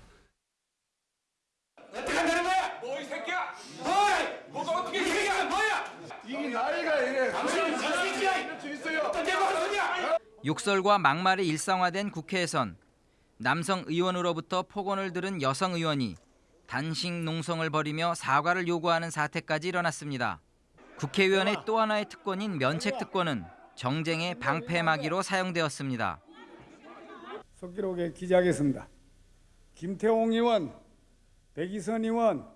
어떻게 한다는 거야? 뭐 이 새끼야? 뭐야? 뭐가 어떻게 이 새끼야? 뭐야? 이게 나이가 이래. 당신은 자식이야. 어떤 데가 하느냐? 욕설과 막말이 일상화된 국회에선 남성 의원으로부터 폭언을 들은 여성 의원이 단식 농성을 벌이며 사과를 요구하는 사태까지 일어났습니다. 국회의원의 또 하나의 특권인 면책 특권은 정쟁의 방패막이로 사용되었습니다. 속기록에 기재하겠습니다. 김태홍 의원, 백이선 의원,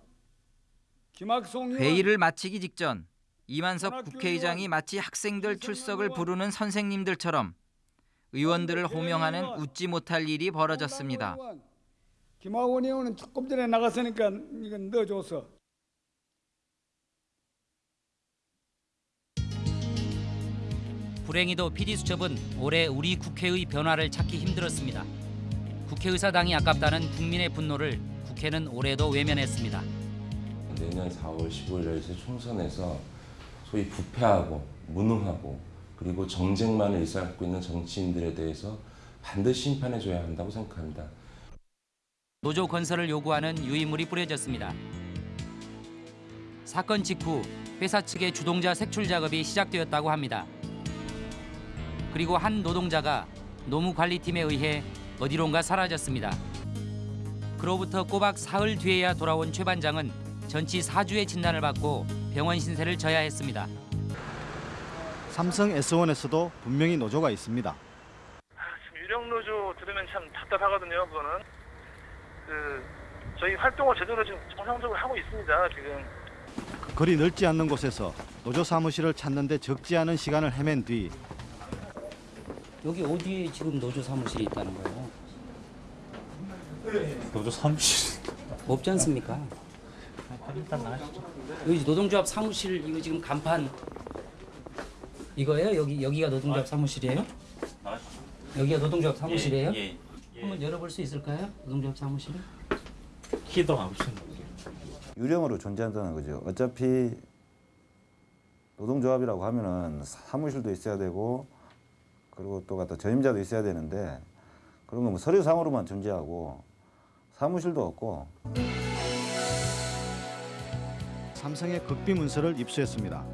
김학송 의원 회의를 마치기 직전 이만석 국회의장이 마치 학생들 출석을 부르는 선생님들처럼 의원들을 호명하는 웃지 못할 일이 벌어졌습니다. 김학원 의원은 조금 전에 나갔으니까 이건 넣어줘서 불행히도 PD수첩은 올해 우리 국회의 변화를 찾기 힘들었습니다. 국회의사당이 아깝다는 국민의 분노를 국회는 올해도 외면했습니다. 내년 4월 15일 총선에서 소위 부패하고 무능하고 그리고 정쟁만을 일삼고 있는 정치인들에 대해서 반드시 심판해줘야 한다고 생각합니다. 노조 건설을 요구하는 유인물이 뿌려졌습니다. 사건 직후 회사 측의 주동자 색출 작업이 시작되었다고 합니다. 그리고 한 노동자가 노무관리팀에 의해 어디론가 사라졌습니다. 그로부터 꼬박 사흘 뒤에야 돌아온 최 반장은 전치 4주의 진단을 받고 병원 신세를 져야 했습니다. 삼성 S1에서도 분명히 노조가 있습니다. 유령 노조 들으면 참 답답하거든요. 그거는 그 저희 활동을 제대로 지금 정상적으로 하고 있습니다. 지금 거리 넓지 않는 곳에서 노조 사무실을 찾는데 적지 않은 시간을 헤맨 뒤 여기 어디에 지금 노조 사무실이 있다는 거예요? 노조 사무실 없지 않습니까? 일단 나가시죠. 여기 노동조합 사무실 이거 지금 간판 이거예요? 여기 여기가 노동조합 사무실이에요? 여기가 노동조합 사무실이에요? 예, 한번 열어볼 수 있을까요? 노동조합 사무실을? 키도 없으신 유령으로 존재한다는 거죠. 어차피 노동조합이라고 하면은 사무실도 있어야 되고 그리고 또 갖다 전임자도 있어야 되는데 그런 거뭐 서류상으로만 존재하고 사무실도 없고 삼성의 극비 문서를 입수했습니다.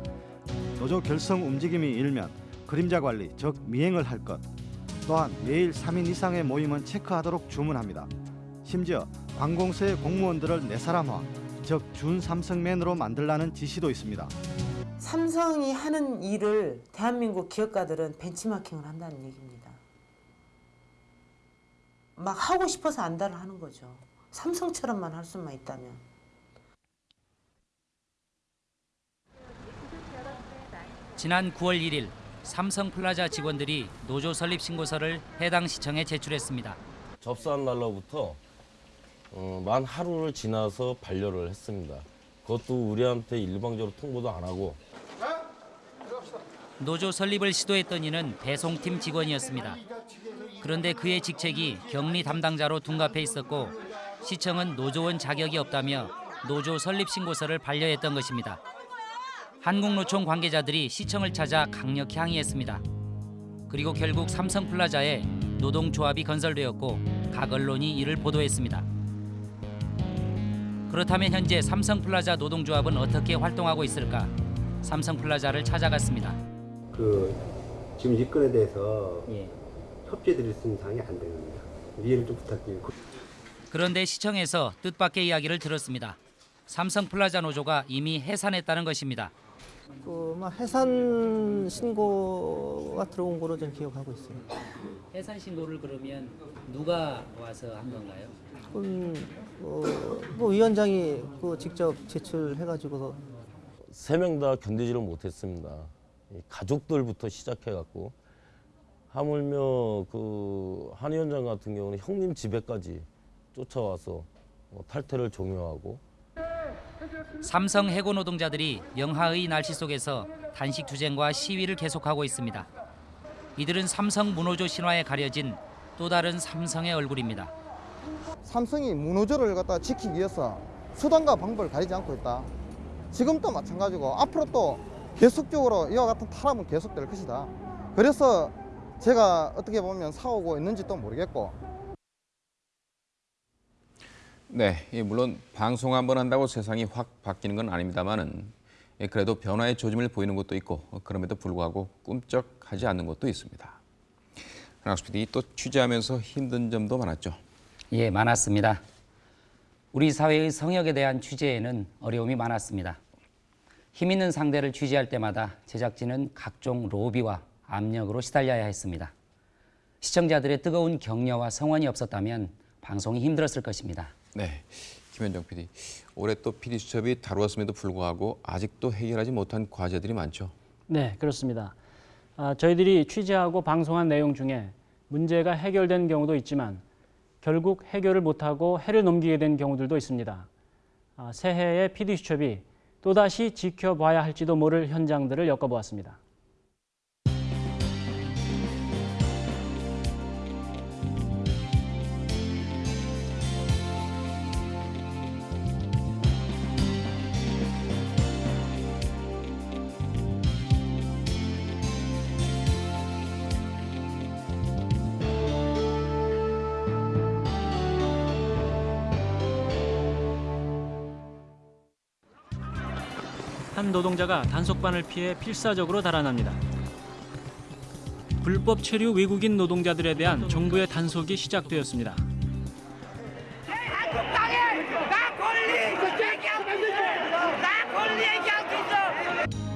노조 결성 움직임이 일면 그림자 관리, 즉 미행을 할 것. 또한 매일 3인 이상의 모임은 체크하도록 주문합니다. 심지어 관공서의 공무원들을 네사람화, 즉 준삼성맨으로 만들라는 지시도 있습니다. 삼성이 하는 일을 대한민국 기업가들은 벤치마킹을 한다는 얘기입니다. 막 하고 싶어서 안달을 하는 거죠. 삼성처럼만 할 수만 있다면. 지난 9월 1일 삼성플라자 직원들이 노조 설립 신고서를 해당 시청에 제출했습니다. 접수한 날로부터 어, 만 하루를 지나서 반려를 했습니다. 그것도 우리한테 일방적으로 통보도 안 하고 노조 설립을 시도했던 이는 배송팀 직원이었습니다. 그런데 그의 직책이 격리 담당자로 둔갑해 있었고 시청은 노조원 자격이 없다며 노조 설립 신고서를 반려했던 것입니다. 한국노총 관계자들이 시청을 찾아 강력 항의했습니다. 그리고 결국 삼성플라자에 노동조합이 건설되었고 각 언론이 이를 보도했습니다. 그렇다면 현재 삼성플라자 노동조합은 어떻게 활동하고 있을까? 삼성플라자를 찾아갔습니다. 그 지금 일건에 대해서 협조해 드릴 수 있는 사항이 안 됩니다. 이해를 좀 부탁드리고. 그런데 시청에서 뜻밖의 이야기를 들었습니다. 삼성플라자 노조가 이미 해산했다는 것입니다. 그막 해산 신고가 들어온 거로 저는 기억하고 있어요. 해산 신고를 그러면 누가 와서 한 건가요? 음, 어, 뭐 위원장이 그 직접 제출해가지고서 세 명 다 견디지를 못했습니다. 이 가족들부터 시작해갖고 하물며 그 한 위원장 같은 경우는 형님 집에까지 쫓아와서 어, 탈퇴를 종용하고 삼성 해고 노동자들이 영하의 날씨 속에서 단식 투쟁과 시위를 계속하고 있습니다. 이들은 삼성 문호조 신화에 가려진 또 다른 삼성의 얼굴입니다. 삼성이 문호조를 갖다 지키기 위해서 수단과 방법을 가리지 않고 있다. 지금도 마찬가지고 앞으로 또 계속적으로 이와 같은 탄압은 계속될 것이다. 그래서 제가 어떻게 보면 사오고 있는지도 모르겠고 네, 예, 물론 방송 한번 한다고 세상이 확 바뀌는 건 아닙니다만은 예, 그래도 변화의 조짐을 보이는 것도 있고 어, 그럼에도 불구하고 꿈쩍하지 않는 것도 있습니다. 한학수 PD 또 취재하면서 힘든 점도 많았죠. 예, 많았습니다. 우리 사회의 성역에 대한 취재에는 어려움이 많았습니다. 힘 있는 상대를 취재할 때마다 제작진은 각종 로비와 압력으로 시달려야 했습니다. 시청자들의 뜨거운 격려와 성원이 없었다면 방송이 힘들었을 것입니다. 네, 김현정 PD. 올해 또 PD 수첩이 다루었음에도 불구하고 아직도 해결하지 못한 과제들이 많죠. 네, 그렇습니다. 아, 저희들이 취재하고 방송한 내용 중에 문제가 해결된 경우도 있지만 결국 해결을 못하고 해를 넘기게 된 경우들도 있습니다. 아, 새해에 PD수첩이 또다시 지켜봐야 할지도 모를 현장들을 엮어보았습니다. 한 노동자가 단속반을 피해 필사적으로 달아납니다. 불법 체류 외국인 노동자들에 대한 정부의 단속이 시작되었습니다.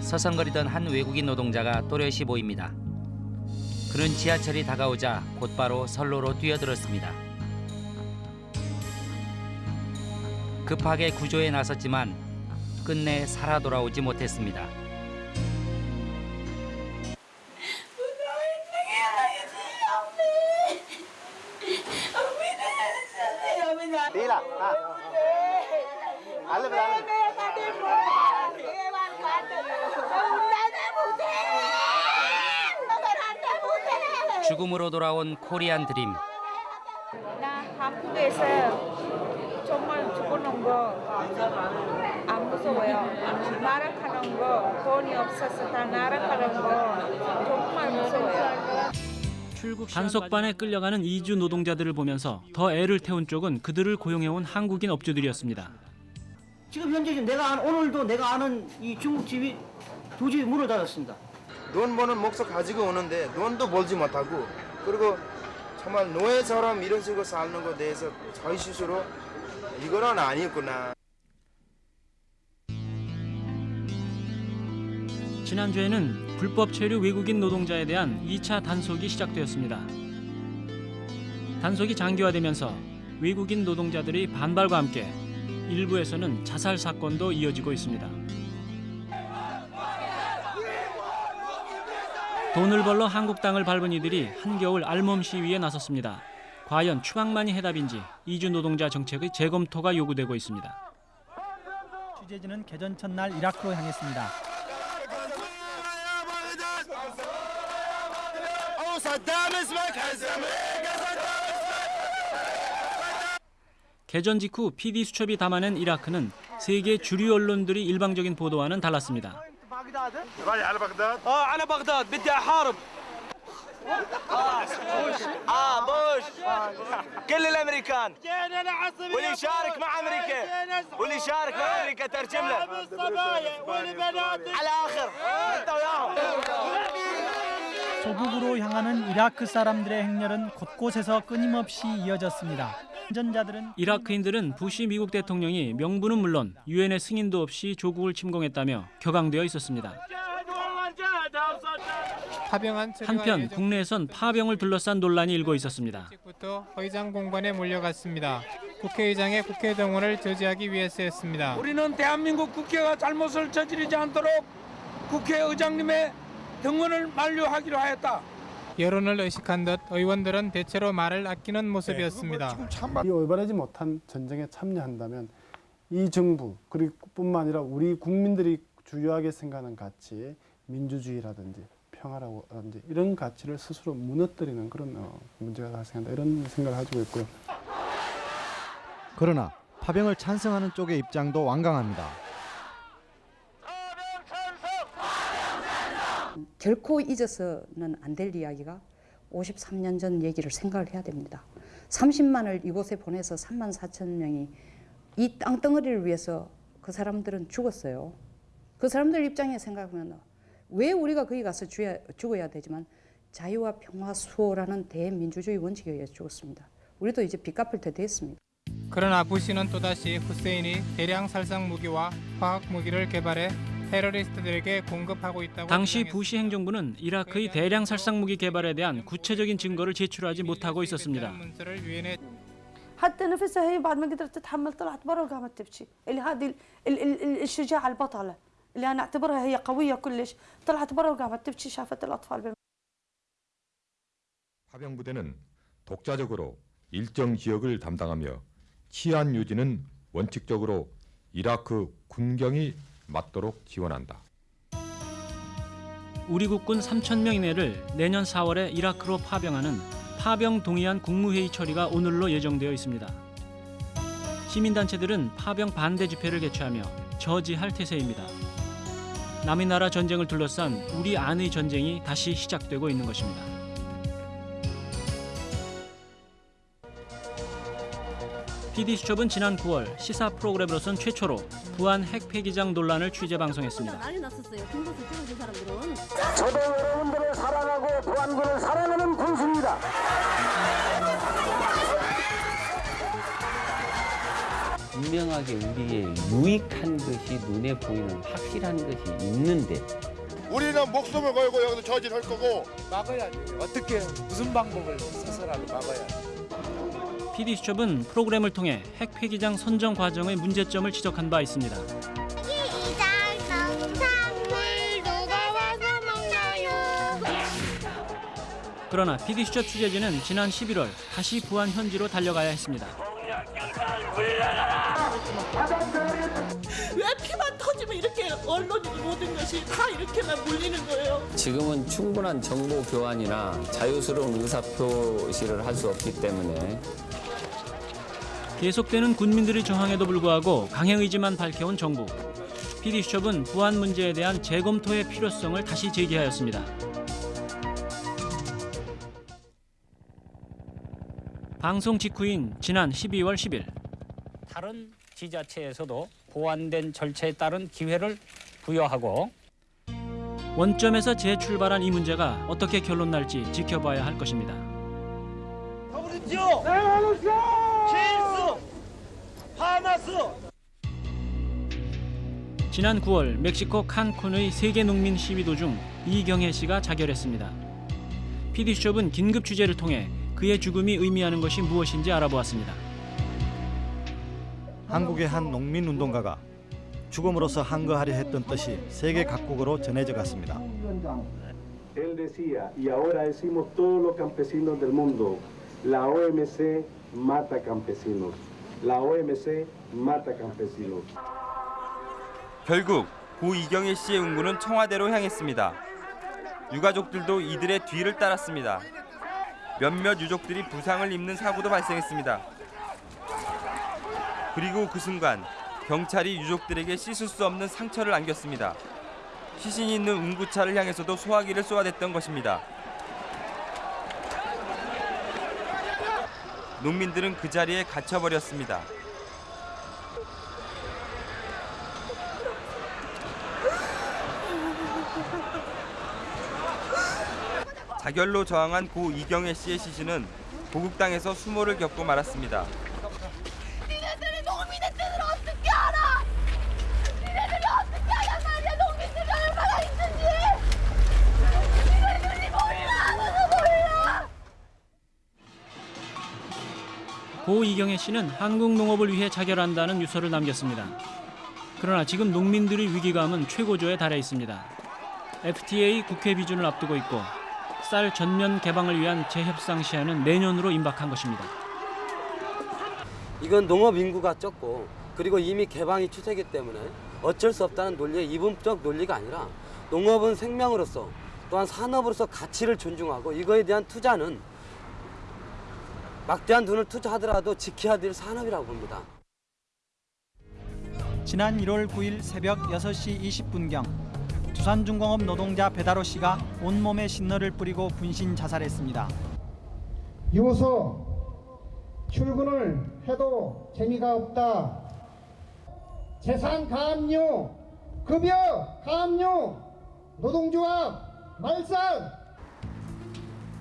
서성거리던 한 외국인 노동자가 또렷이 보입니다. 그는 지하철이 다가오자 곧바로 선로로 뛰어들었습니다. 급하게 구조에 나섰지만 끝내 살아 돌아오지 못했습니다. Anh. 죽음으로 돌아온 코리안 드림. 나 한국에서 정말 죽어놓은 거안 무서워요. 나락하는 거 돈이 없어서 다 나락하는 거 정말 무서워요. 단속반에 끌려가는 이주 노동자들을 보면서 더 애를 태운 쪽은 그들을 고용해온 한국인 업주들이었습니다. 지금 현재 지금 내가 아는, 오늘도 내가 아는 이 중국집이 두 집이 문을 닫았습니다. 돈 버는 목적 가지고 오는데 돈도 벌지 못하고 그리고 정말 노예처럼 이런 식으로 사는 것에 대해서 저희 스스로 이거는 아니구나. 지난주에는 불법 체류 외국인 노동자에 대한 2차 단속이 시작되었습니다. 단속이 장기화되면서 외국인 노동자들이 반발과 함께 일부에서는 자살 사건도 이어지고 있습니다. 돈을 벌러 한국 땅을 밟은 이들이 한겨울 알몸 시위에 나섰습니다. 과연 추방만이 해답인지 이주 노동자 정책의 재검토가 요구되고 있습니다. 취재진은 개전 첫날 이라크로 향했습니다. 개전 직후 PD 수첩이 담아낸 이라크는 세계 주류 언론들이 일방적인 보도와는 달랐습니다. على بغداد اه على بغداد بدي احارب اه بوش كل الامريكان واللي يشارك مع امريكا واللي يشارك مع امريكا ترجم له على اخر انت وياهم 조국으로 향하는 이라크 사람들의 행렬은 곳곳에서 끊임없이 이어졌습니다. 운전자들은 이라크인들은 부시 미국 대통령이 명분은 물론 유엔의 승인도 없이 조국을 침공했다며 격앙되어 있었습니다. 파병한 한편 국내에선 파병을 둘러싼 논란이 일고 있었습니다. 부터 의장 공관에 몰려갔습니다. 국회의장의 국회 동원을 저지하기 위해서였습니다. 우리는 대한민국 국회가 잘못을 저지르지 않도록 국회의장님의 등원을 만료하기로 하였다. 여론을 의식한 듯 의원들은 대체로 말을 아끼는 모습이었습니다. 이 올바르지 못한 전쟁에 참여한다면 이 정부 그리고 뿐만 아니라 우리 국민들이 주요하게 생각하는 가치, 민주주의라든지 평화라든지 이런 가치를 스스로 무너뜨리는 그런 어, 문제가 발생한다 이런 생각을 가지고 있고요. 그러나 파병을 찬성하는 쪽의 입장도 완강합니다. 결코 잊어서는 안 될 이야기가 53년 전 얘기를 생각을 해야 됩니다. 30만을 이곳에 보내서 3만 4천 명이 이 땅덩어리를 위해서 그 사람들은 죽었어요. 그 사람들 입장에 생각하면 왜 우리가 거기 가서 죽어야, 죽어야 되지만 자유와 평화 수호라는 대민주주의 원칙에 의해 죽었습니다. 우리도 이제 빚 갚을 때 됐습니다. 그러나 부시는 또다시 후세인이 대량 살상 무기와 화학 무기를 개발해 테러리스트들에게 공급하고 있다고 당시 부시 행정부는 이라크의 대량 살상 무기 개발에 대한 구체적인 증거를 제출하지 못하고 있었습니다. 문서를 유엔에 حتى نفسها هي بعد ما قدرت تتحمل طلعت برا وقامت تبكي اللي هذه ال- ال- ال- الشجاعة البطلة اللي أنا أعتبرها هي قوية كلش طلعت برا وقامت تبكي شافت الأطفال بال- 파병 부대는 독자적으로 일정 지역을 담당하며 치안 유지는 원칙적으로 이라크 군경이 맡도록 지원한다. 우리 국군 3천 명 이내를 내년 4월에 이라크로 파병하는 파병 동의안 국무회의 처리가 오늘로 예정되어 있습니다. 시민단체들은 파병 반대 집회를 개최하며 저지할 태세입니다. 남의 나라 전쟁을 둘러싼 우리 안의 전쟁이 다시 시작되고 있는 것입니다. PD수첩은 지난 9월 시사 프로그램으로선 최초로 부안 핵 폐기장 논란을 취재 방송했습니다. 난리 났었어요. 찍어준 사람들은. 저도 여러분들을 사랑하고 보안군을 사랑하는 군수입니다. 분명하게 우리의 유익한 것이 눈에 보이는 확실한 것이 있는데 우리는 목숨을 걸고 여기서 저질할 거고 막아야지. 어떻게 무슨 방법을 써서라도 막아야 PD수첩은 프로그램을 통해 핵 폐기장 선정 과정의 문제점을 지적한 바 있습니다. 그러나 PD수첩 취재진은 지난 11월 다시 부안 현지로 달려가야 했습니다. 왜 피만 터지면 이렇게 언론이 모든 것이 다 이렇게만 몰리는 거예요? 지금은 충분한 정보 교환이나 자유스러운 의사 표시를 할 수 없기 때문에 계속되는 군민들의 저항에도 불구하고 강행 의지만 밝혀온 정부. PD수첩은 부안 문제에 대한 재검토의 필요성을 다시 제기하였습니다. 방송 직후인 지난 12월 10일 다른 지자체에서도 보완된 절차에 따른 기회를 부여하고 원점에서 재출발한 이 문제가 어떻게 결론 날지 지켜봐야 할 것입니다. 더불어지요. 제일스 하마스 지난 9월 멕시코 칸쿤의 세계 농민 시위 도 중 이경혜 씨가 자결했습니다. PD수첩은 긴급 취재를 통해 그의 죽음이 의미하는 것이 무엇인지 알아보았습니다. 한국의 한 농민 운동가가 죽음으로써 한거하려 했던 뜻이 세계 각국으로 전해져 갔습니다. Él decía, y ahora decimos todos los campesinos del mundo, la OMC mata campesinos. La OMC mata campesinos. 결국 고 이경혜 씨의 운군은 청와대로 향했습니다. 유가족들도 이들의 뒤를 따랐습니다. 몇몇 유족들이 부상을 입는 사고도 발생했습니다. 그리고 그 순간 경찰이 유족들에게 씻을 수 없는 상처를 안겼습니다. 시신이 있는 운구차를 향해서도 소화기를 쏘아댔던 것입니다. 농민들은 그 자리에 갇혀버렸습니다. 자결로 저항한 고 이경혜 씨의 시신은 보국당에서 수모를 겪고 말았습니다. 고 이경혜 씨는 한국 농업을 위해 자결한다는 유서를 남겼습니다. 그러나 지금 농민들의 위기감은 최고조에 달해 있습니다. FTA 국회 비준을 앞두고 있고 쌀 전면 개방을 위한 재협상 시한은 내년으로 임박한 것입니다. 이건 농업 인구가 적고 그리고 이미 개방이 추세이기 때문에 어쩔 수 없다는 논리의 이분적 논리가 아니라 농업은 생명으로서 또한 산업으로서 가치를 존중하고 이거에 대한 투자는 막대한 돈을 투자하더라도 지켜야 될 산업이라고 봅니다. 지난 1월 9일 새벽 6시 20분경 두산중공업 노동자 배다로 씨가 온몸에 신너를 뿌리고 분신 자살했습니다. 유서 출근을 해도 재미가 없다. 재산 가압류, 급여 가압류, 노동조합 말살.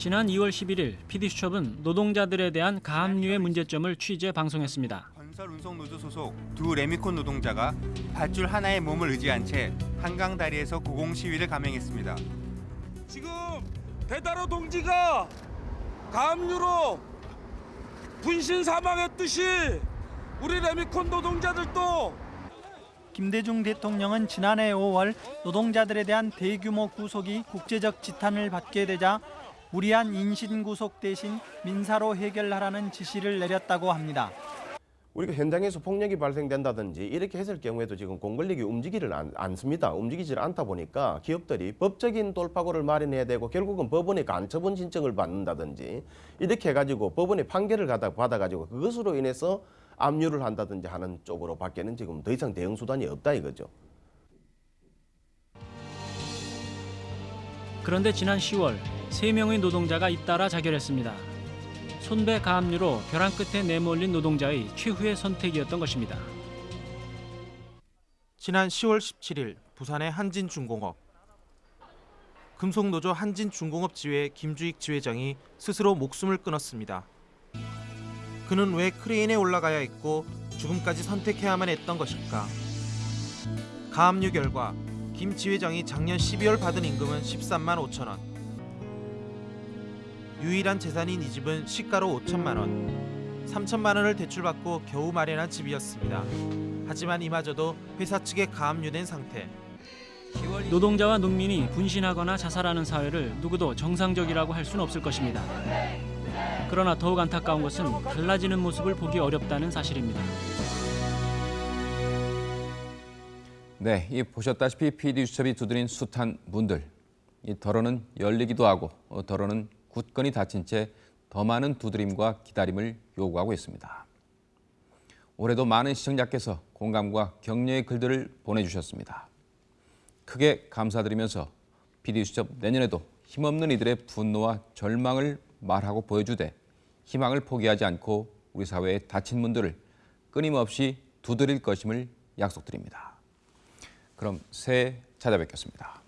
지난 2월 11일 PD수첩은 노동자들에 대한 가압류의 문제점을 취재 방송했습니다. 건설 운송 노조 소속 두 레미콘 노동자가 밧줄 하나에 몸을 의지한 채 한강 다리에서 고공 시위를 감행했습니다. 지금 배다로 동지가 가압류로 분신 사망했듯이 우리 레미콘 노동자들도 김대중 대통령은 지난해 5월 노동자들에 대한 대규모 구속이 국제적 지탄을 받게 되자 무리한 인신 구속 대신 민사로 해결하라는 지시를 내렸다고 합니다. 우리가 현장에서 폭력이 발생된다든지 이렇게 했을 경우에도 지금 공권력이 움직이를 않, 않습니다. 움직이질 않다 보니까 기업들이 법적인 돌파구를 마련해야 되고 결국은 법원에 간처분 신청을 받는다든지 이렇게 해가지고 법원의 판결을 받아, 받아가지고 그것으로 인해서 압류를 한다든지 하는 쪽으로 밖에는 지금 더 이상 대응 수단이 없다 이거죠. 그런데 지난 10월 3명의 노동자가 잇따라 자결했습니다. 손배 가압류로 벼랑 끝에 내몰린 노동자의 최후의 선택이었던 것입니다. 지난 10월 17일 부산의 한진중공업 금속노조 한진중공업 지회 김주익 지회장이 스스로 목숨을 끊었습니다. 그는 왜 크레인에 올라가야 했고 죽음까지 선택해야만 했던 것일까? 가압류 결과 김 지회장이 작년 12월 받은 임금은 13만 5천 원. 유일한 재산인 이 집은 시가로 5천만 원. 3천만 원을 대출받고 겨우 마련한 집이었습니다. 하지만 이마저도 회사 측에 가압류된 상태. 노동자와 농민이 분신하거나 자살하는 사회를 누구도 정상적이라고 할 수는 없을 것입니다. 그러나 더욱 안타까운 것은 달라지는 모습을 보기 어렵다는 사실입니다. 네, 이 보셨다시피 PD 수첩이 두드린 숱한 문들. 이 덜어는 열리기도 하고 어, 덜어는 굳건히 닫힌 채 더 많은 두드림과 기다림을 요구하고 있습니다. 올해도 많은 시청자께서 공감과 격려의 글들을 보내주셨습니다. 크게 감사드리면서 PD수첩 내년에도 힘없는 이들의 분노와 절망을 말하고 보여주되 희망을 포기하지 않고 우리 사회의 다친 분들을 끊임없이 두드릴 것임을 약속드립니다. 그럼 새해 찾아뵙겠습니다.